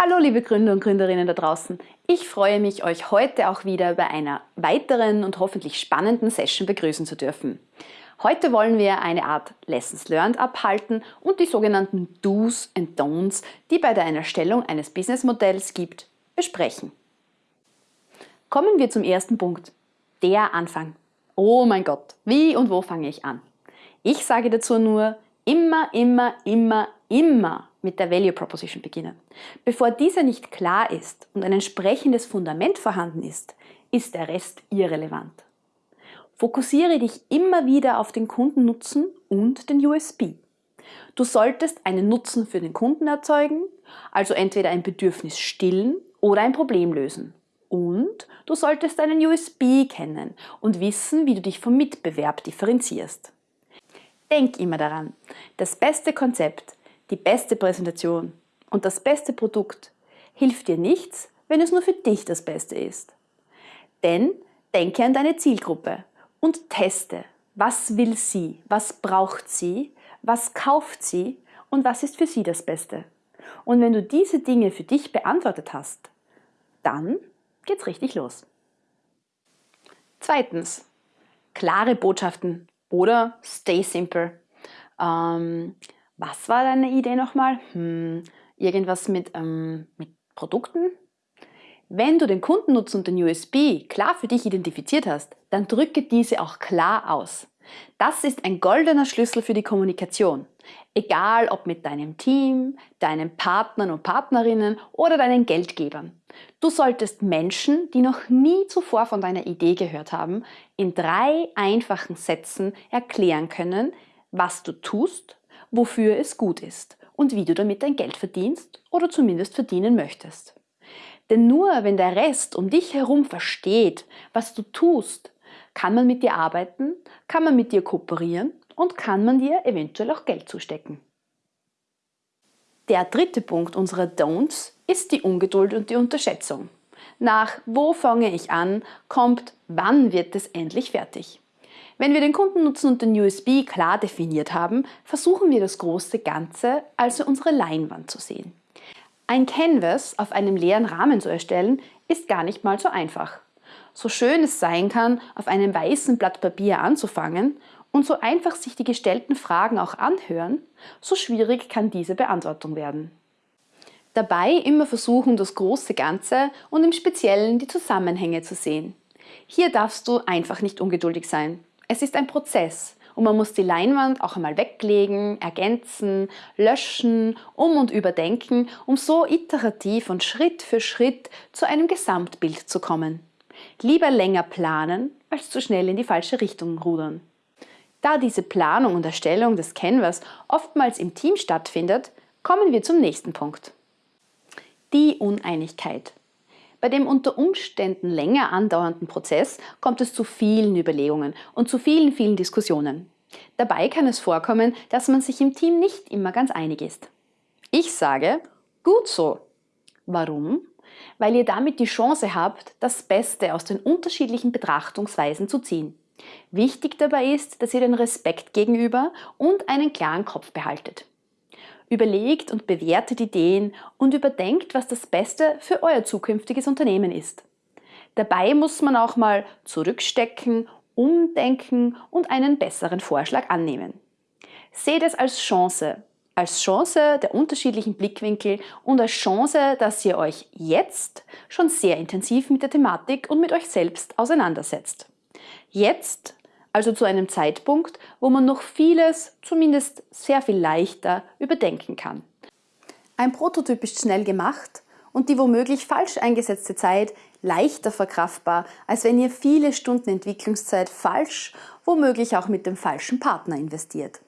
Hallo liebe Gründer und Gründerinnen da draußen. Ich freue mich, euch heute auch wieder bei einer weiteren und hoffentlich spannenden Session begrüßen zu dürfen. Heute wollen wir eine Art Lessons Learned abhalten und die sogenannten Do's and Don'ts, die bei der Erstellung eines Businessmodells gibt, besprechen. Kommen wir zum ersten Punkt. Der Anfang. Oh mein Gott, wie und wo fange ich an? Ich sage dazu nur, immer, immer, immer, immer mit der Value Proposition beginnen. Bevor diese nicht klar ist und ein entsprechendes Fundament vorhanden ist, ist der Rest irrelevant. Fokussiere dich immer wieder auf den Kundennutzen und den USB. Du solltest einen Nutzen für den Kunden erzeugen, also entweder ein Bedürfnis stillen oder ein Problem lösen. Und du solltest einen USB kennen und wissen, wie du dich vom Mitbewerb differenzierst. Denk immer daran, das beste Konzept, die beste Präsentation und das beste Produkt hilft dir nichts, wenn es nur für dich das Beste ist. Denn denke an deine Zielgruppe und teste, was will sie, was braucht sie, was kauft sie und was ist für sie das Beste. Und wenn du diese Dinge für dich beantwortet hast, dann geht's richtig los. Zweitens, klare Botschaften oder stay simple. Ähm, was war deine Idee nochmal? Hm, irgendwas mit, ähm, mit Produkten? Wenn du den Kundennutzen und den USB klar für dich identifiziert hast, dann drücke diese auch klar aus. Das ist ein goldener Schlüssel für die Kommunikation. Egal ob mit deinem Team, deinen Partnern und Partnerinnen oder deinen Geldgebern. Du solltest Menschen, die noch nie zuvor von deiner Idee gehört haben, in drei einfachen Sätzen erklären können, was du tust, wofür es gut ist und wie du damit dein Geld verdienst oder zumindest verdienen möchtest. Denn nur wenn der Rest um dich herum versteht, was du tust, kann man mit dir arbeiten, kann man mit dir kooperieren und kann man dir eventuell auch Geld zustecken. Der dritte Punkt unserer Don'ts ist die Ungeduld und die Unterschätzung. Nach wo fange ich an kommt, wann wird es endlich fertig. Wenn wir den Kundennutzen und den USB klar definiert haben, versuchen wir das große Ganze, also unsere Leinwand zu sehen. Ein Canvas auf einem leeren Rahmen zu erstellen, ist gar nicht mal so einfach. So schön es sein kann, auf einem weißen Blatt Papier anzufangen und so einfach sich die gestellten Fragen auch anhören, so schwierig kann diese Beantwortung werden. Dabei immer versuchen, das große Ganze und im Speziellen die Zusammenhänge zu sehen. Hier darfst du einfach nicht ungeduldig sein. Es ist ein Prozess und man muss die Leinwand auch einmal weglegen, ergänzen, löschen, um und überdenken, um so iterativ und Schritt für Schritt zu einem Gesamtbild zu kommen. Lieber länger planen, als zu schnell in die falsche Richtung rudern. Da diese Planung und Erstellung des Canvas oftmals im Team stattfindet, kommen wir zum nächsten Punkt. Die Uneinigkeit. Bei dem unter Umständen länger andauernden Prozess kommt es zu vielen Überlegungen und zu vielen, vielen Diskussionen. Dabei kann es vorkommen, dass man sich im Team nicht immer ganz einig ist. Ich sage, gut so. Warum? Weil ihr damit die Chance habt, das Beste aus den unterschiedlichen Betrachtungsweisen zu ziehen. Wichtig dabei ist, dass ihr den Respekt gegenüber und einen klaren Kopf behaltet. Überlegt und bewertet Ideen und überdenkt, was das Beste für euer zukünftiges Unternehmen ist. Dabei muss man auch mal zurückstecken, umdenken und einen besseren Vorschlag annehmen. Seht es als Chance, als Chance der unterschiedlichen Blickwinkel und als Chance, dass ihr euch jetzt schon sehr intensiv mit der Thematik und mit euch selbst auseinandersetzt. Jetzt also zu einem Zeitpunkt, wo man noch vieles, zumindest sehr viel leichter, überdenken kann. Ein Prototyp ist schnell gemacht und die womöglich falsch eingesetzte Zeit leichter verkraftbar, als wenn ihr viele Stunden Entwicklungszeit falsch, womöglich auch mit dem falschen Partner investiert.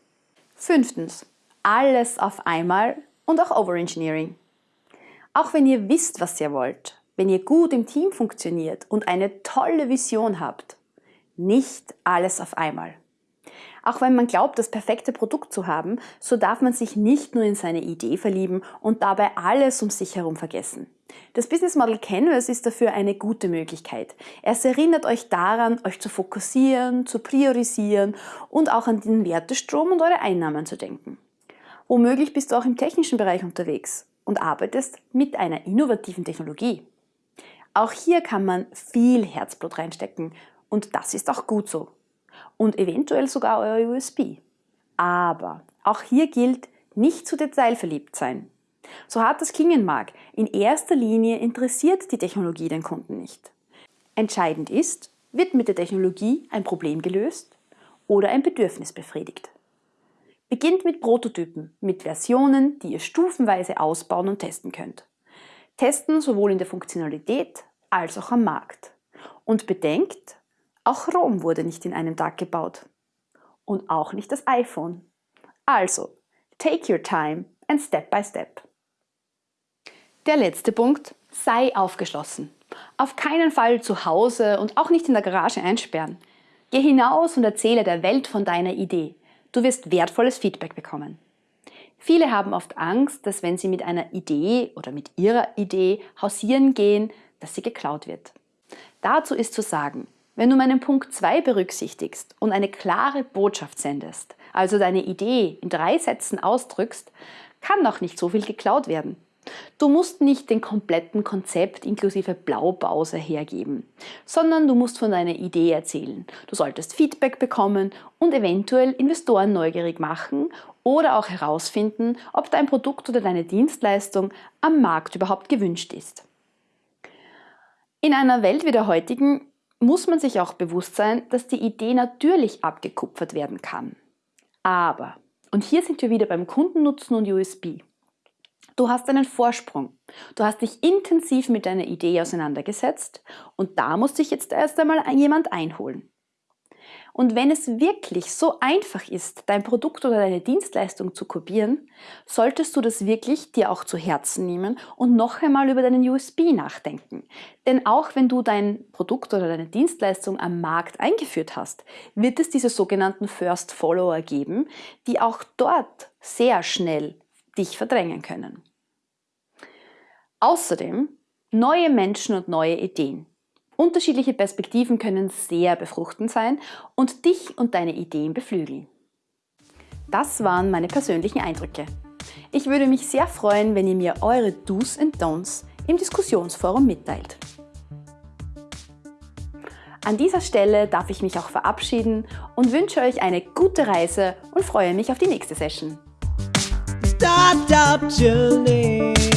Fünftens. Alles auf einmal und auch Overengineering. Auch wenn ihr wisst, was ihr wollt, wenn ihr gut im Team funktioniert und eine tolle Vision habt, nicht alles auf einmal. Auch wenn man glaubt, das perfekte Produkt zu haben, so darf man sich nicht nur in seine Idee verlieben und dabei alles um sich herum vergessen. Das Business Model Canvas ist dafür eine gute Möglichkeit. Es erinnert euch daran, euch zu fokussieren, zu priorisieren und auch an den Wertestrom und eure Einnahmen zu denken. Womöglich bist du auch im technischen Bereich unterwegs und arbeitest mit einer innovativen Technologie. Auch hier kann man viel Herzblut reinstecken und das ist auch gut so. Und eventuell sogar euer USB. Aber auch hier gilt, nicht zu detailverliebt sein. So hart das klingen mag, in erster Linie interessiert die Technologie den Kunden nicht. Entscheidend ist, wird mit der Technologie ein Problem gelöst oder ein Bedürfnis befriedigt. Beginnt mit Prototypen, mit Versionen, die ihr stufenweise ausbauen und testen könnt. Testen sowohl in der Funktionalität als auch am Markt. Und bedenkt, auch Rom wurde nicht in einem Tag gebaut. Und auch nicht das iPhone. Also, take your time and step by step. Der letzte Punkt, sei aufgeschlossen. Auf keinen Fall zu Hause und auch nicht in der Garage einsperren. Geh hinaus und erzähle der Welt von deiner Idee. Du wirst wertvolles Feedback bekommen. Viele haben oft Angst, dass wenn sie mit einer Idee oder mit ihrer Idee hausieren gehen, dass sie geklaut wird. Dazu ist zu sagen, wenn du meinen Punkt 2 berücksichtigst und eine klare Botschaft sendest, also deine Idee in drei Sätzen ausdrückst, kann auch nicht so viel geklaut werden. Du musst nicht den kompletten Konzept inklusive Blaupause hergeben, sondern du musst von deiner Idee erzählen. Du solltest Feedback bekommen und eventuell Investoren neugierig machen oder auch herausfinden, ob dein Produkt oder deine Dienstleistung am Markt überhaupt gewünscht ist. In einer Welt wie der heutigen muss man sich auch bewusst sein, dass die Idee natürlich abgekupfert werden kann. Aber, und hier sind wir wieder beim Kundennutzen und USB, Du hast einen Vorsprung. Du hast dich intensiv mit deiner Idee auseinandergesetzt und da muss sich jetzt erst einmal jemand einholen. Und wenn es wirklich so einfach ist, dein Produkt oder deine Dienstleistung zu kopieren, solltest du das wirklich dir auch zu Herzen nehmen und noch einmal über deinen USB nachdenken. Denn auch wenn du dein Produkt oder deine Dienstleistung am Markt eingeführt hast, wird es diese sogenannten First Follower geben, die auch dort sehr schnell dich verdrängen können. Außerdem neue Menschen und neue Ideen. Unterschiedliche Perspektiven können sehr befruchtend sein und dich und deine Ideen beflügeln. Das waren meine persönlichen Eindrücke. Ich würde mich sehr freuen, wenn ihr mir eure Do's und Don'ts im Diskussionsforum mitteilt. An dieser Stelle darf ich mich auch verabschieden und wünsche euch eine gute Reise und freue mich auf die nächste Session. Startup Journey.